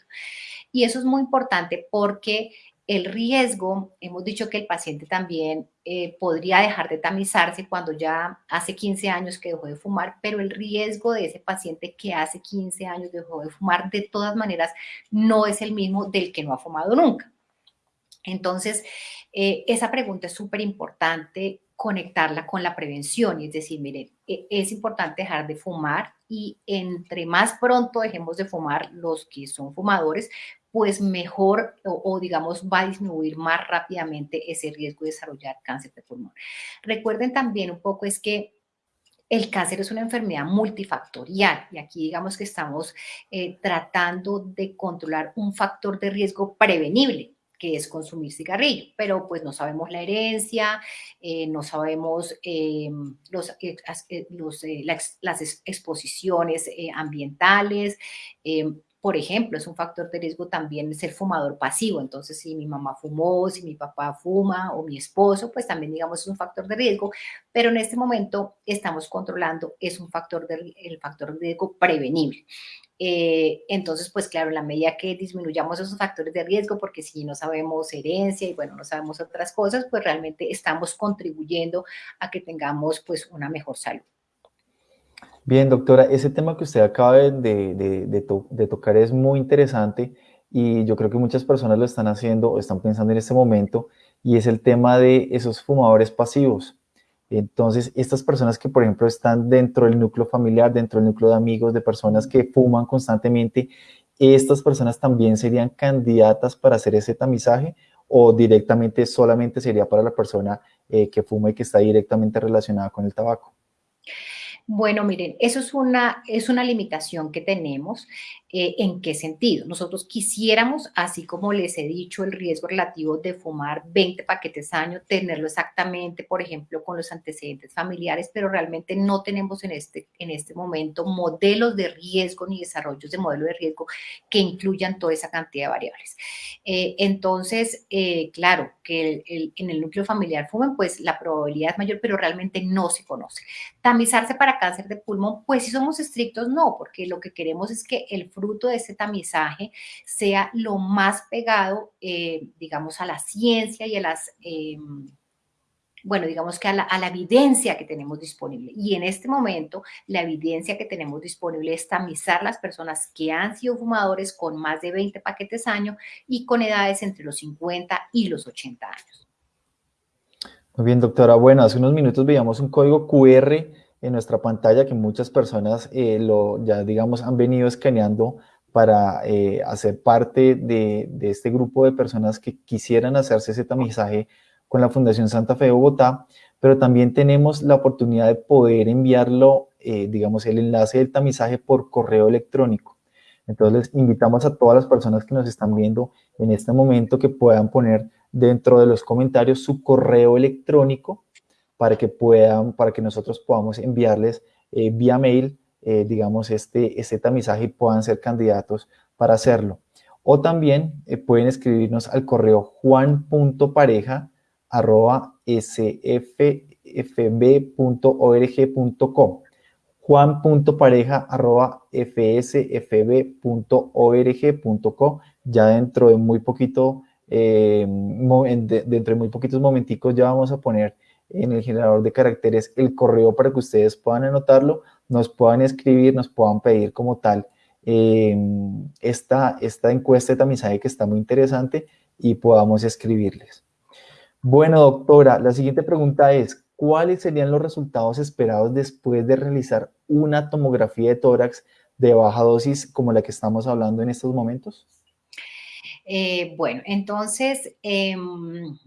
Y eso es muy importante porque el riesgo, hemos dicho que el paciente también eh, podría dejar de tamizarse cuando ya hace 15 años que dejó de fumar, pero el riesgo de ese paciente que hace 15 años dejó de fumar, de todas maneras, no es el mismo del que no ha fumado nunca. Entonces, eh, esa pregunta es súper importante conectarla con la prevención, es decir, miren, e, es importante dejar de fumar y entre más pronto dejemos de fumar los que son fumadores, pues mejor o, digamos va a disminuir más rápidamente ese riesgo de desarrollar cáncer de pulmón. Recuerden también un poco es que el cáncer es una enfermedad multifactorial y aquí digamos que estamos eh, tratando de controlar un factor de riesgo prevenible que es consumir cigarrillo, pero pues no sabemos la herencia, eh, no sabemos eh, los, eh, las exposiciones ambientales, por ejemplo, es un factor de riesgo también ser fumador pasivo. Entonces, si mi mamá fumó, si mi papá fuma o mi esposo, pues también digamos es un factor de riesgo. Pero en este momento estamos controlando, es un factor de, factor de riesgo prevenible. Eh, entonces, pues claro, en la medida que disminuyamos esos factores de riesgo, porque si no sabemos herencia y bueno, no sabemos otras cosas, pues realmente estamos contribuyendo a que tengamos pues una mejor salud.
Bien, doctora, ese tema que usted acaba de, tocar es muy interesante y yo creo que muchas personas lo están haciendo o están pensando en este momento y es el tema de esos fumadores pasivos. Entonces, estas personas que, por ejemplo, están dentro del núcleo familiar, dentro del núcleo de amigos, de personas que fuman constantemente, ¿estas personas también serían candidatas para hacer ese tamizaje o directamente solamente sería para la persona eh, que fuma y que está directamente relacionada con el tabaco?
Bueno, miren, eso es una, es una limitación que tenemos. Eh, ¿En qué sentido? Nosotros quisiéramos, así como les he dicho, el riesgo relativo de fumar 20 paquetes año, tenerlo exactamente, por ejemplo, con los antecedentes familiares, pero realmente no tenemos en este, en este momento modelos de riesgo ni desarrollos de modelos de riesgo que incluyan toda esa cantidad de variables. Eh, entonces, eh, claro, que en el núcleo familiar fumen, pues la probabilidad es mayor, pero realmente no se conoce. Tamizarse para cáncer de pulmón, pues si somos estrictos, no, porque lo que queremos es que el fruto de ese tamizaje sea lo más pegado, eh, digamos, a la ciencia y a las... Em, bueno, digamos que a la, evidencia que tenemos disponible. Y en este momento, la evidencia que tenemos disponible es tamizar las personas que han sido fumadores con más de 20 paquetes año y con edades entre los 50 y los 80 años.
Muy bien, doctora. Bueno, hace unos minutos veíamos un código QR en nuestra pantalla que muchas personas eh, lo, ya digamos han venido escaneando para eh, hacer parte de, este grupo de personas que quisieran hacerse ese tamizaje con la Fundación Santa Fe de Bogotá, pero también tenemos la oportunidad de poder enviarlo, eh, digamos, el enlace del tamizaje por correo electrónico. Entonces, invitamos a todas las personas que nos están viendo en este momento que puedan poner dentro de los comentarios su correo electrónico para que puedan, para que nosotros podamos enviarles eh, vía mail, eh, digamos, este, este tamizaje y puedan ser candidatos para hacerlo. O también eh, pueden escribirnos al correo juan.pareja arroba sfb.org.com juan.pareja arroba fsfb.org.co ya dentro de muy poquito dentro de muy poquitos momenticos ya vamos a poner en el generador de caracteres el correo para que ustedes puedan anotarlo, nos puedan escribir, nos puedan pedir como tal em, esta, esta encuesta de tamizaje que está muy interesante y podamos escribirles. Bueno, doctora, la siguiente pregunta es, ¿cuáles serían los resultados esperados después de realizar una tomografía de tórax de baja dosis como la que estamos hablando en estos momentos?
Eh, bueno, entonces, em,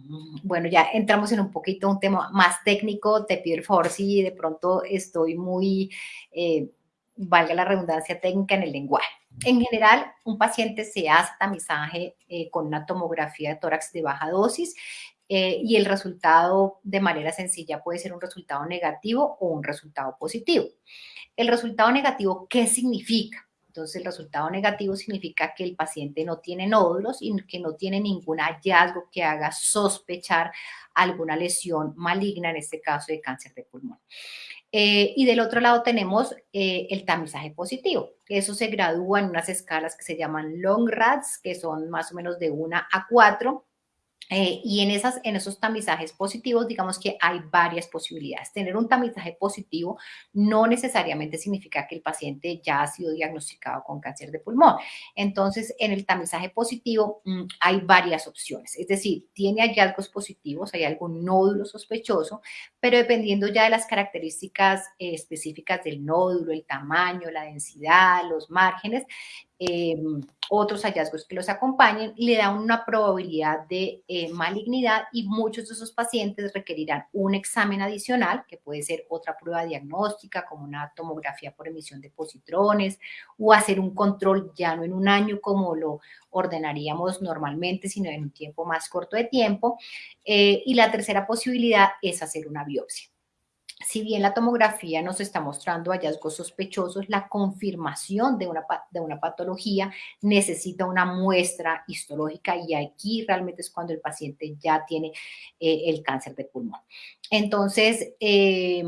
bueno, ya entramos en un poquito un tema más técnico. Te pido el favor si de pronto estoy muy, eh, valga la redundancia técnica en el lenguaje. En general, un paciente se hace tamizaje eh, con una tomografía de tórax de baja dosis y el resultado de manera sencilla puede ser un resultado negativo o un resultado positivo. El resultado negativo, ¿qué significa? Entonces, el resultado negativo significa que el paciente no tiene nódulos y que no tiene ningún hallazgo que haga sospechar alguna lesión maligna, en este caso de cáncer de pulmón. Eh, y del otro lado tenemos eh, el tamizaje positivo. Eso se gradúa en unas escalas que se llaman long rats, que son más o menos de 1 a 4 eh, y en, esas, en esos tamizajes positivos, digamos que hay varias posibilidades. Tener un tamizaje positivo no necesariamente significa que el paciente ya ha sido diagnosticado con cáncer de pulmón. Entonces, en el tamizaje positivo mm, hay varias opciones. Es decir, tiene hallazgos positivos, hay algún nódulo sospechoso, pero dependiendo ya de las características eh, específicas del nódulo, el tamaño, la densidad, los márgenes, Em, otros hallazgos que los acompañen, le da una probabilidad de eh, malignidad y muchos de esos pacientes requerirán un examen adicional, que puede ser otra prueba diagnóstica, como una tomografía por emisión de positrones, o hacer un control ya no en un año como lo ordenaríamos normalmente, sino en un tiempo más corto de tiempo. Eh, y la tercera posibilidad es hacer una biopsia si bien la tomografía nos está mostrando hallazgos sospechosos, la confirmación de una, de una patología necesita una muestra histológica y aquí realmente es cuando el paciente ya tiene eh, el cáncer de pulmón. Entonces, eh,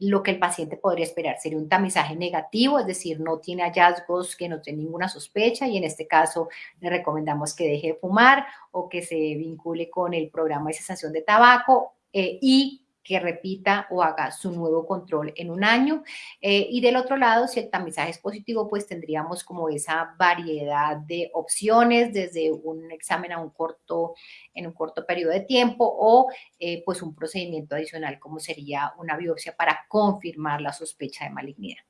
lo que el paciente podría esperar sería un tamizaje negativo, es decir, no tiene hallazgos que no tiene ninguna sospecha y en este caso le recomendamos que deje de fumar o que se vincule con el programa de cesación de tabaco eh, y que repita o haga su nuevo control en un año. Eh, y del otro lado, si el tamizaje es positivo, pues tendríamos como esa variedad de opciones, desde un examen a un corto, en un corto periodo de tiempo o eh, pues un procedimiento adicional como sería una biopsia para confirmar la sospecha de malignidad.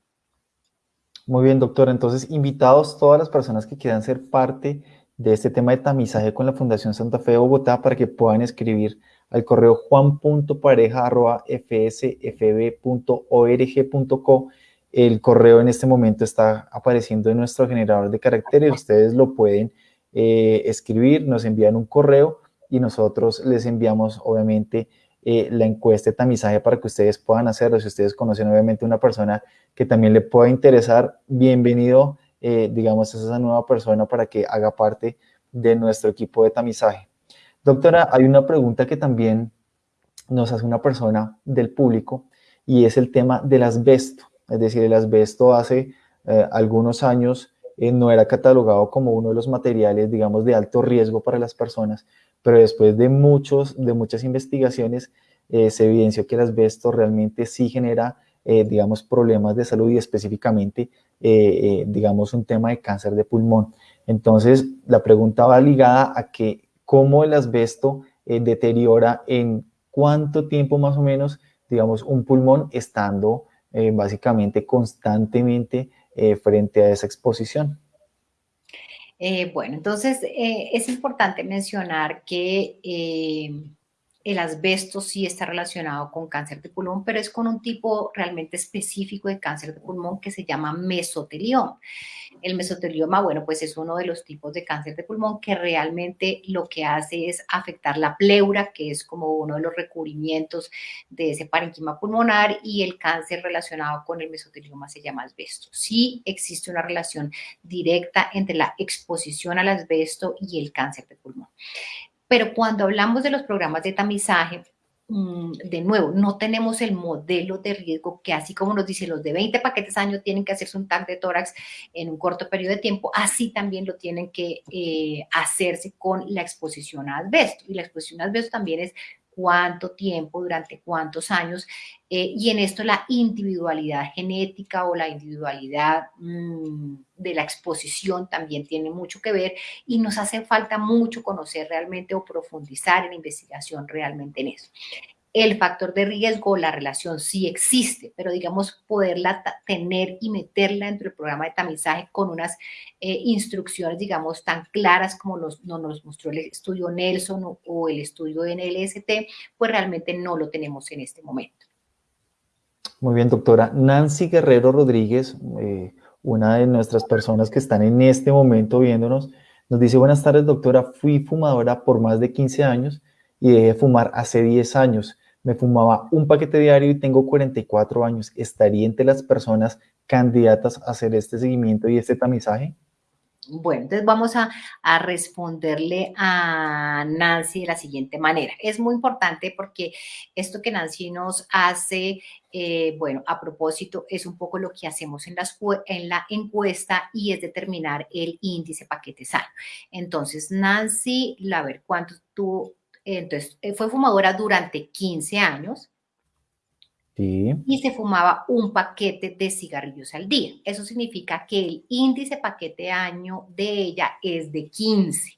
Muy bien, doctor. Entonces, invitados todas las personas que quieran ser parte de este tema de tamizaje con la Fundación Santa Fe de Bogotá para que puedan escribir al correo juan.pareja.fsfb.org.co el correo en este momento está apareciendo en nuestro generador de caracteres. Ustedes lo pueden eh, escribir, nos envían un correo y nosotros les enviamos, obviamente, eh, la encuesta de tamizaje para que ustedes puedan hacerlo. Si ustedes conocen, obviamente, una persona que también le pueda interesar, bienvenido, eh, digamos, a esa nueva persona para que haga parte de nuestro equipo de tamizaje. Doctora, hay una pregunta que también nos hace una persona del público y es el tema del asbesto. Es decir, el asbesto hace eh, algunos años eh, no era catalogado como uno de los materiales, digamos, de alto riesgo para las personas, pero después de, muchos, de muchas investigaciones eh, se evidenció que el asbesto realmente sí genera, digamos, problemas de salud y específicamente, digamos, un tema de cáncer de pulmón. Entonces, la pregunta va ligada a que cómo el asbesto deteriora en cuánto tiempo más o menos, digamos, un pulmón estando eh, básicamente constantemente eh, frente a esa exposición.
Eh, bueno, entonces es importante mencionar que el asbesto sí está relacionado con cáncer de pulmón, pero es con un tipo realmente específico de cáncer de pulmón que se llama mesotelioma. El mesotelioma, bueno, pues es uno de los tipos de cáncer de pulmón que realmente lo que hace es afectar la pleura, que es como uno de los recubrimientos de ese parenquima pulmonar y el cáncer relacionado con el mesotelioma se llama asbesto. Sí existe una relación directa entre la exposición al asbesto y el cáncer de pulmón. Pero cuando hablamos de los programas de tamizaje, de nuevo, no tenemos el modelo de riesgo que así como nos dice los de 20 paquetes año tienen que hacerse un TAC de tórax en un corto periodo de tiempo, así también lo tienen que eh, hacerse con la exposición a asbesto. Y la exposición a asbesto también es cuánto tiempo, durante cuántos años, eh, y en esto la individualidad genética o la individualidad mm, de la exposición también tiene mucho que ver y nos hace falta mucho conocer realmente o profundizar en investigación realmente en eso el factor de riesgo, la relación sí existe, pero digamos poderla tener y meterla dentro del programa de tamizaje con unas eh, instrucciones, digamos, tan claras como nos, nos mostró el estudio Nelson o, el estudio NLST, pues realmente no lo tenemos en este momento.
Muy bien, doctora. Nancy Guerrero Rodríguez, eh, una de nuestras personas que están en este momento viéndonos, nos dice, buenas tardes, doctora, fui fumadora por más de 15 años y dejé de fumar hace 10 años me fumaba un paquete diario y tengo 44 años, ¿estaría entre las personas candidatas a hacer este seguimiento y este tamizaje?
Bueno, entonces vamos a, responderle a Nancy de la siguiente manera. Es muy importante porque esto que Nancy nos hace, eh, bueno, a propósito, es un poco lo que hacemos en, en la encuesta y es determinar el índice paquete sano. Entonces, Nancy, a ver, ¿cuánto tú entonces, eh, fue fumadora durante 15 años. Y se fumaba un paquete de cigarrillos al día. Eso significa que el índice paquete año de ella es de 15.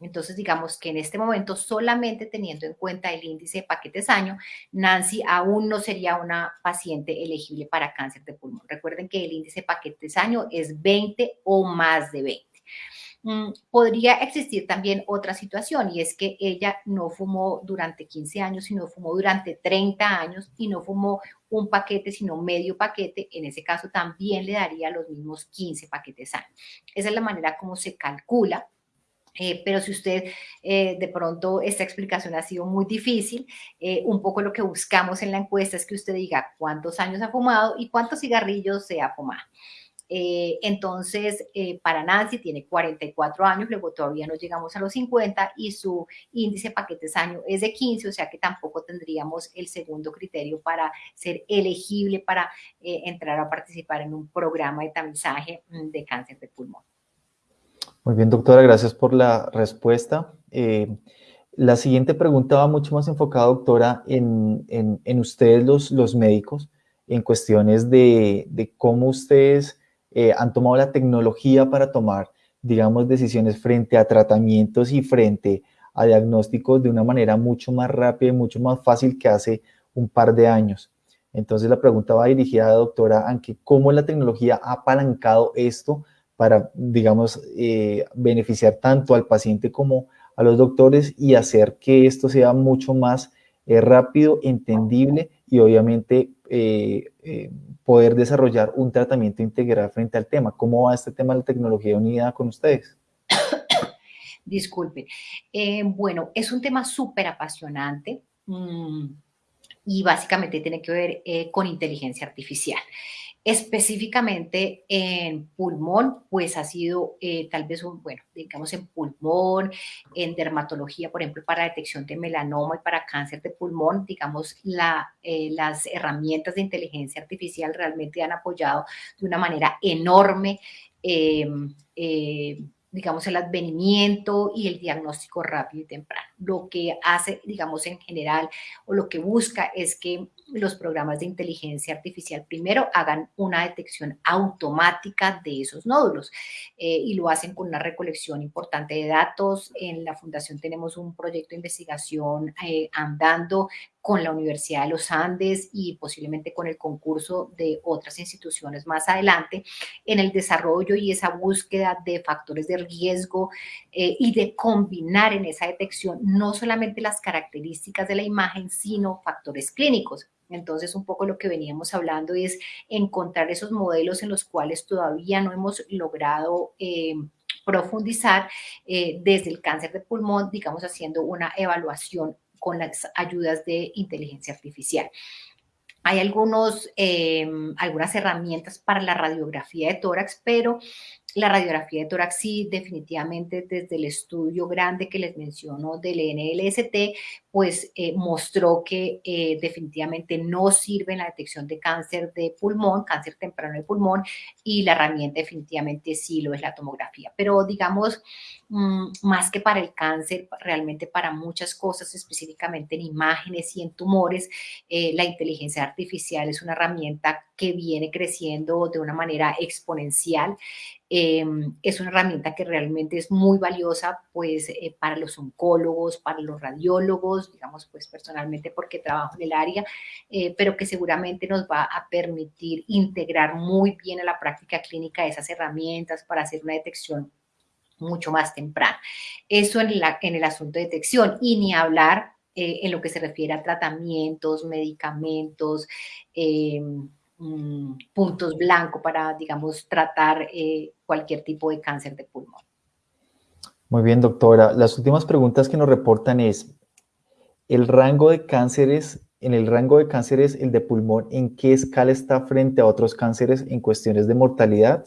Entonces, digamos que en este momento, solamente teniendo en cuenta el índice de paquetes año, Nancy aún no sería una paciente elegible para cáncer de pulmón. Recuerden que el índice de paquetes año es 20 o más de 20. Mm, podría existir también otra situación y es que ella no fumó durante 15 años, sino fumó durante 30 años y no fumó un paquete, sino medio paquete. En ese caso también le daría los mismos 15 paquetes años. Esa es la manera como se calcula. Eh, pero si usted eh, de pronto esta explicación ha sido muy difícil, eh, un poco lo que buscamos en la encuesta es que usted diga cuántos años ha fumado y cuántos cigarrillos se ha fumado. Eh, entonces, eh, para Nancy tiene 44 años, luego todavía no llegamos a los 50 y su índice paquetes año es de 15, o sea que tampoco tendríamos el segundo criterio para ser elegible para eh, entrar a participar en un programa de tamizaje mm, de cáncer de pulmón.
Muy bien, doctora, gracias por la respuesta. la siguiente pregunta va mucho más enfocada, doctora, en, ustedes los, médicos, en cuestiones de cómo ustedes eh, han tomado la tecnología para tomar, digamos, decisiones frente a tratamientos y frente a diagnósticos de una manera mucho más rápida y mucho más fácil que hace un par de años. Entonces la pregunta va dirigida a la doctora Anke, ¿cómo la tecnología ha apalancado esto para, digamos, eh, beneficiar tanto al paciente como a los doctores y hacer que esto sea mucho más es rápido, entendible y obviamente eh, eh, poder desarrollar un tratamiento integral frente al tema. ¿Cómo va este tema de la tecnología unida con ustedes?
Disculpe. Eh, bueno, es un tema súper apasionante. Mm, y básicamente tiene que ver con inteligencia artificial. Específicamente en pulmón, pues ha sido eh, tal vez un, bueno, digamos en pulmón, en dermatología, por ejemplo, para detección de melanoma y para cáncer de pulmón, digamos, eh, las herramientas de inteligencia artificial realmente han apoyado de una manera enorme eh, digamos, el advenimiento y el diagnóstico rápido y temprano. Lo que hace, digamos, en general, o lo que busca es que los programas de inteligencia artificial primero hagan una detección automática de esos nódulos eh, y lo hacen con una recolección importante de datos. En la fundación tenemos un proyecto de investigación eh, andando con la Universidad de los Andes y posiblemente con el concurso de otras instituciones más adelante en el desarrollo y esa búsqueda de factores de riesgo eh, y de combinar en esa detección no solamente las características de la imagen, sino factores clínicos. Entonces, un poco lo que veníamos hablando es encontrar esos modelos en los cuales todavía no hemos logrado eh, profundizar eh, desde el cáncer de pulmón, digamos, haciendo una evaluación con las ayudas de inteligencia artificial. Hay algunos, em, algunas herramientas para la radiografía de tórax, pero la radiografía de tórax sí, definitivamente desde el estudio grande que les menciono del NLST, pues eh, mostró que eh, definitivamente no sirve en la detección de cáncer de pulmón, cáncer temprano de pulmón, y la herramienta definitivamente sí lo es la tomografía. Pero digamos, mm, más que para el cáncer, realmente para muchas cosas, específicamente en imágenes y en tumores, eh, la inteligencia artificial es una herramienta que viene creciendo de una manera exponencial. Em, es una herramienta que realmente es muy valiosa pues eh, para los oncólogos, para los radiólogos, digamos pues personalmente porque trabajo en el área, eh, pero que seguramente nos va a permitir integrar muy bien a la práctica clínica esas herramientas para hacer una detección mucho más temprana. Eso en, la, en el asunto de detección y ni hablar eh, en lo que se refiere a tratamientos, medicamentos, em, Mm, puntos blancos para, digamos, tratar eh, cualquier tipo de cáncer de pulmón.
Muy bien, doctora. Las últimas preguntas que nos reportan es, ¿el rango de cánceres, en el rango de cánceres, el de pulmón, en qué escala está frente a otros cánceres en cuestiones de mortalidad?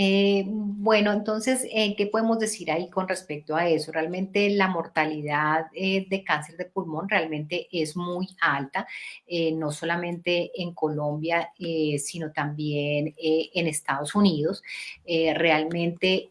Eh, bueno, entonces, eh, ¿qué podemos decir ahí con respecto a eso? Realmente la mortalidad eh, de cáncer de pulmón realmente es muy alta, no solamente en Colombia, sino también en Estados Unidos. realmente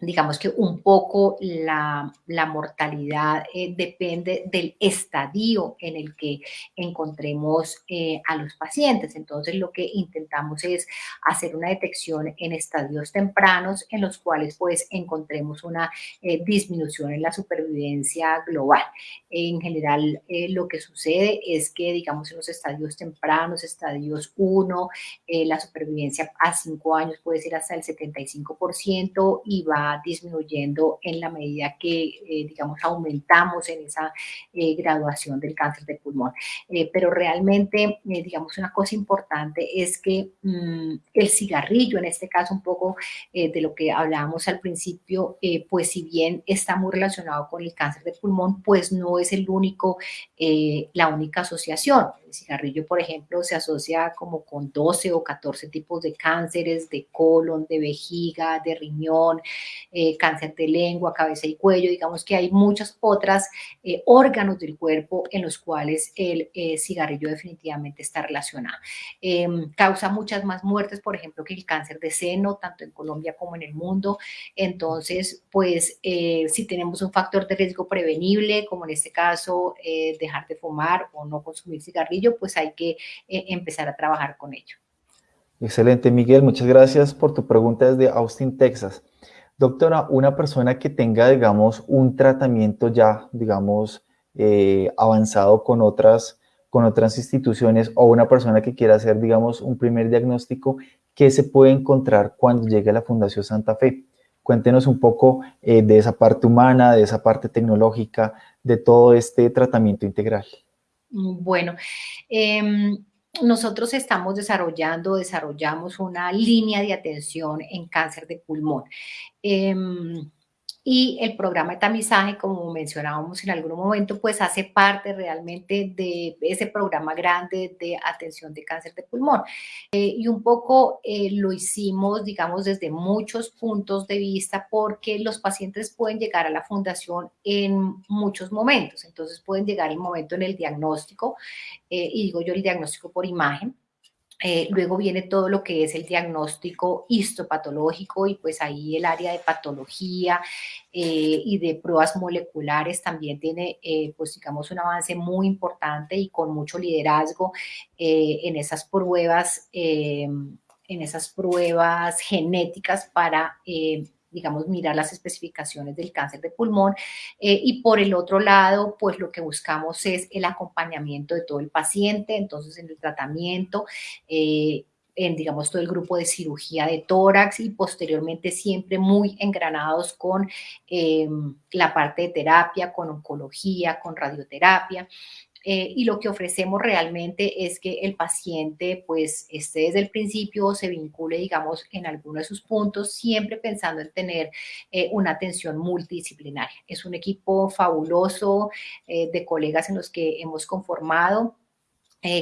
digamos que un poco la, mortalidad eh, depende del estadio en el que encontremos eh, a los pacientes. Entonces, lo que intentamos es hacer una detección en estadios tempranos en los cuales pues encontremos una eh, disminución en la supervivencia global. En general, lo que sucede es que, digamos, en los estadios tempranos, estadios 1, la supervivencia a 5 años puede ser hasta el 75% y va disminuyendo en la medida que, eh, digamos, aumentamos en esa eh, graduación del cáncer de pulmón. Eh, pero realmente, digamos, una cosa importante es que mm, el cigarrillo, en este caso un poco de lo que hablábamos al principio, pues si bien está muy relacionado con el cáncer de pulmón, pues no es el único, la única asociación. El cigarrillo, por ejemplo, se asocia como con 12 o 14 tipos de cánceres de colon, de vejiga, de riñón, eh, cáncer de lengua, cabeza y cuello. Digamos que hay muchos otros eh, órganos del cuerpo en los cuales el eh, cigarrillo definitivamente está relacionado. Em, causa muchas más muertes, por ejemplo, que el cáncer de seno, tanto en Colombia como en el mundo. Entonces, pues si tenemos un factor de riesgo prevenible, como en este caso dejar de fumar o no consumir cigarrillo, pues hay que eh, empezar a trabajar con ello.
Excelente, Miguel. Muchas gracias por tu pregunta desde Austin, Texas. Doctora, una persona que tenga, digamos, un tratamiento ya, digamos, eh, avanzado con otras, con otras instituciones o una persona que quiera hacer, digamos, un primer diagnóstico, ¿qué se puede encontrar cuando llegue a la Fundación Santa Fe? Cuéntenos un poco eh, de esa parte humana, de esa parte tecnológica, de todo este tratamiento integral.
Bueno, eh, nosotros estamos desarrollando, desarrollamos una línea de atención en cáncer de pulmón. Eh, y el programa de tamizaje, como mencionábamos en algún momento, pues hace parte realmente de ese programa grande de atención de cáncer de pulmón. Eh, y un poco eh, lo hicimos, digamos, desde muchos puntos de vista porque los pacientes pueden llegar a la fundación en muchos momentos. Entonces pueden llegar el momento en el diagnóstico, eh, y digo yo el diagnóstico por imagen, eh, luego viene todo lo que es el diagnóstico histopatológico y pues ahí el área de patología eh, y de pruebas moleculares también tiene eh, pues digamos un avance muy importante y con mucho liderazgo en esas pruebas, en esas pruebas genéticas para digamos, mirar las especificaciones del cáncer de pulmón. Eh, y por el otro lado, pues lo que buscamos es el acompañamiento de todo el paciente, entonces en el tratamiento, eh, en, digamos, todo el grupo de cirugía de tórax y posteriormente siempre muy engranados con eh, la parte de terapia, con oncología, con radioterapia. Eh, y lo que ofrecemos realmente es que el paciente pues esté desde el principio se vincule, digamos, en alguno de sus puntos, siempre pensando en tener eh, una atención multidisciplinaria. Es un equipo fabuloso eh, de colegas en los que hemos conformado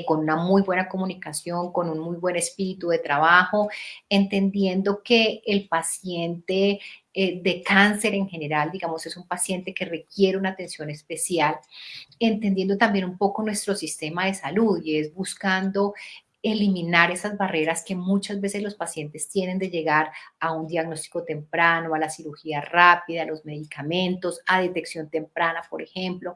con una muy buena comunicación, con un muy buen espíritu de trabajo, entendiendo que el paciente eh, de cáncer en general, digamos, es un paciente que requiere una atención especial, entendiendo también un poco nuestro sistema de salud y es buscando eliminar esas barreras que muchas veces los pacientes tienen de llegar a un diagnóstico temprano, a la cirugía rápida, a los medicamentos, a detección temprana, por ejemplo.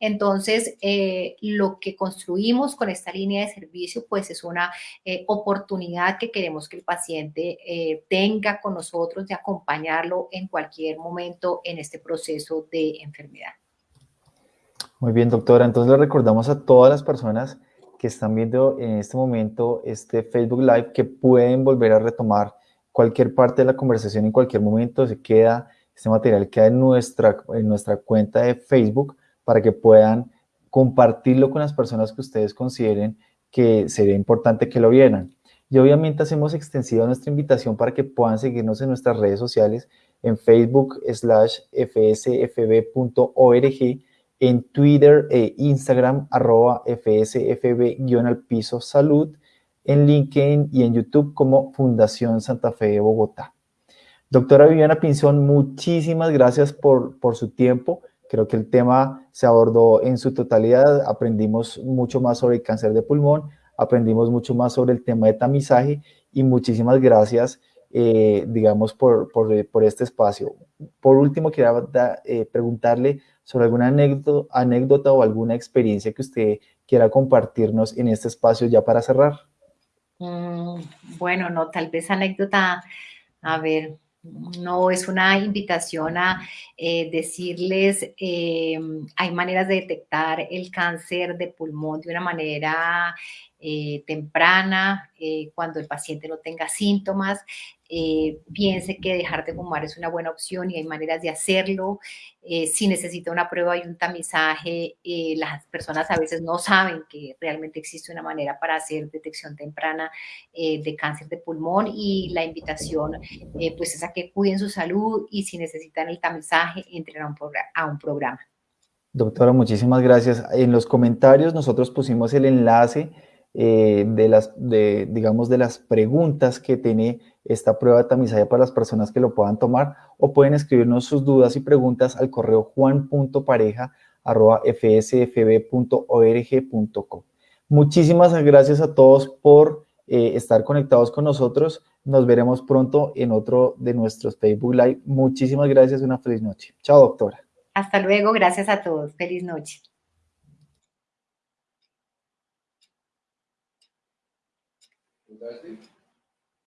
Entonces, eh, lo que construimos con esta línea de servicio, pues es una eh, oportunidad que queremos que el paciente eh, tenga con nosotros de acompañarlo en cualquier momento en este proceso de enfermedad.
Muy bien, doctora. Entonces le recordamos a todas las personas que están viendo en este momento este Facebook Live que pueden volver a retomar cualquier parte de la conversación en cualquier momento. Se queda, este material queda en nuestra, en nuestra cuenta de Facebook para que puedan compartirlo con las personas que ustedes consideren que sería importante que lo vieran. Y obviamente hacemos extensiva nuestra invitación para que puedan seguirnos en nuestras redes sociales en Facebook slash fsfb.org en Twitter e Instagram, arroba FSFB-al piso salud, en LinkedIn y en YouTube como Fundación Santa Fe de Bogotá. Doctora Viviana Pinzón, muchísimas gracias por, por su tiempo. Creo que el tema se abordó en su totalidad. Aprendimos mucho más sobre el cáncer de pulmón, aprendimos mucho más sobre el tema de tamizaje y muchísimas gracias, eh, digamos, por, por, por, este espacio. Por último, quería eh, preguntarle sobre alguna anécdota, o alguna experiencia que usted quiera compartirnos en este espacio ya para cerrar.
Mm, bueno, no, tal vez anécdota, a ver, no es una invitación a eh, decirles, eh, hay maneras de detectar el cáncer de pulmón de una manera eh, temprana, cuando el paciente no tenga síntomas. Eh, piense que dejar de fumar es una buena opción y hay maneras de hacerlo. Eh, si necesita una prueba y un tamizaje, eh, las personas a veces no saben que realmente existe una manera para hacer detección temprana de cáncer de pulmón y la invitación pues es a que cuiden su salud y si necesitan el tamizaje, entren a un, a un programa.
Doctora, muchísimas gracias. En los comentarios nosotros pusimos el enlace de las, de, digamos, de las preguntas que tiene esta prueba de tamizaje para las personas que lo puedan tomar o pueden escribirnos sus dudas y preguntas al correo juan.pareja.fsfb.org.com. Muchísimas gracias a todos por eh, estar conectados con nosotros. Nos veremos pronto en otro de nuestros Facebook Live. Muchísimas gracias. Una feliz noche. Chao, doctora.
Hasta luego. Gracias a todos. Feliz noche.